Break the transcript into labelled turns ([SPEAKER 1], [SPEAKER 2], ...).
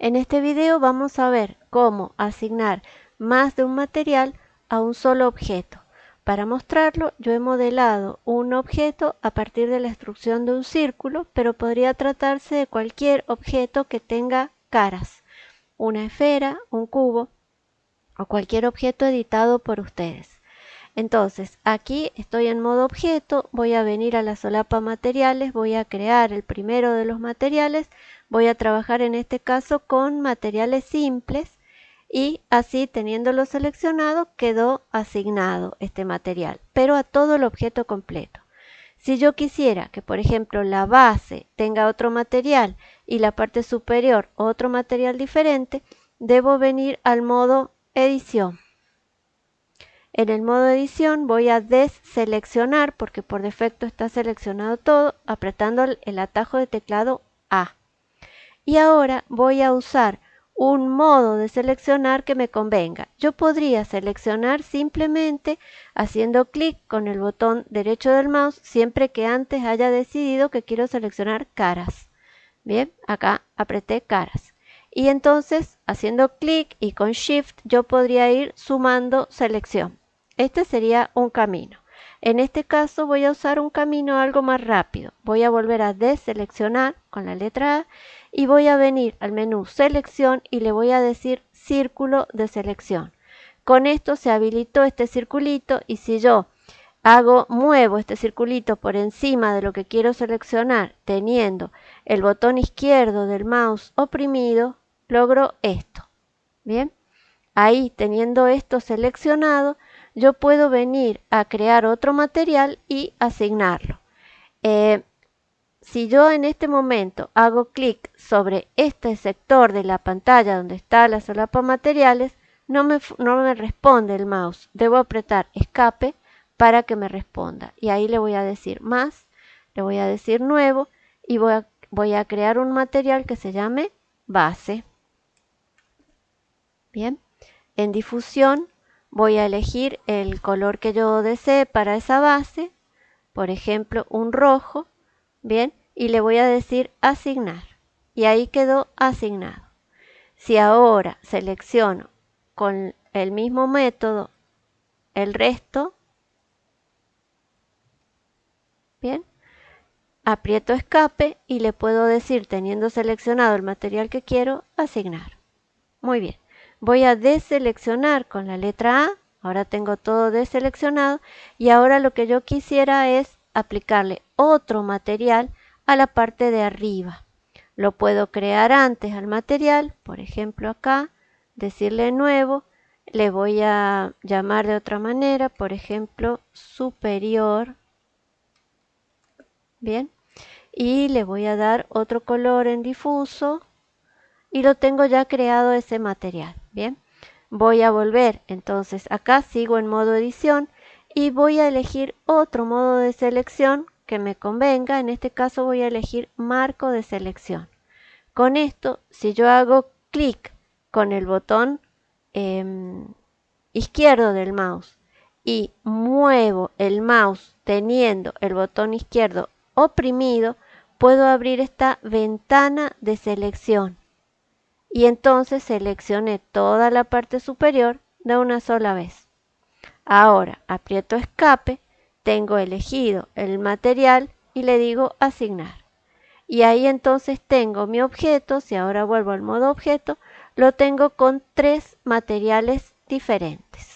[SPEAKER 1] En este video vamos a ver cómo asignar más de un material a un solo objeto. Para mostrarlo yo he modelado un objeto a partir de la instrucción de un círculo, pero podría tratarse de cualquier objeto que tenga caras, una esfera, un cubo o cualquier objeto editado por ustedes. Entonces, aquí estoy en modo objeto, voy a venir a la solapa materiales, voy a crear el primero de los materiales, voy a trabajar en este caso con materiales simples y así teniéndolo seleccionado quedó asignado este material, pero a todo el objeto completo. Si yo quisiera que, por ejemplo, la base tenga otro material y la parte superior otro material diferente, debo venir al modo edición en el modo edición voy a deseleccionar, porque por defecto está seleccionado todo, apretando el atajo de teclado A. Y ahora voy a usar un modo de seleccionar que me convenga. Yo podría seleccionar simplemente haciendo clic con el botón derecho del mouse siempre que antes haya decidido que quiero seleccionar caras. Bien, acá apreté caras. Y entonces haciendo clic y con shift yo podría ir sumando selección. Este sería un camino. En este caso voy a usar un camino algo más rápido. Voy a volver a deseleccionar con la letra A y voy a venir al menú selección y le voy a decir círculo de selección. Con esto se habilitó este circulito y si yo hago, muevo este circulito por encima de lo que quiero seleccionar teniendo el botón izquierdo del mouse oprimido, logro esto. Bien, ahí teniendo esto seleccionado, yo puedo venir a crear otro material y asignarlo. Eh, si yo en este momento hago clic sobre este sector de la pantalla donde está la solapa materiales, no me, no me responde el mouse. Debo apretar escape para que me responda. Y ahí le voy a decir más, le voy a decir nuevo y voy voy a crear un material que se llame base. Bien, en difusión voy a elegir el color que yo desee para esa base, por ejemplo un rojo, bien, y le voy a decir asignar. Y ahí quedó asignado. Si ahora selecciono con el mismo método el resto, bien, aprieto escape y le puedo decir, teniendo seleccionado el material que quiero, asignar. Muy bien. Voy a deseleccionar con la letra A. Ahora tengo todo deseleccionado y ahora lo que yo quisiera es aplicarle otro material a la parte de arriba. Lo puedo crear antes al material, por ejemplo acá, decirle nuevo, le voy a llamar de otra manera, por ejemplo superior, bien, y le voy a dar otro color en difuso y lo tengo ya creado ese material. Bien, voy a volver, entonces acá sigo en modo edición y voy a elegir otro modo de selección que me convenga. En este caso voy a elegir marco de selección. Con esto, si yo hago clic con el botón em, izquierdo del mouse y muevo el mouse teniendo el botón izquierdo oprimido, puedo abrir esta ventana de selección y entonces seleccioné toda la parte superior de una sola vez. Ahora aprieto escape, tengo elegido el material y le digo asignar. Y ahí entonces tengo mi objeto, si ahora vuelvo al modo objeto, lo tengo con tres materiales diferentes.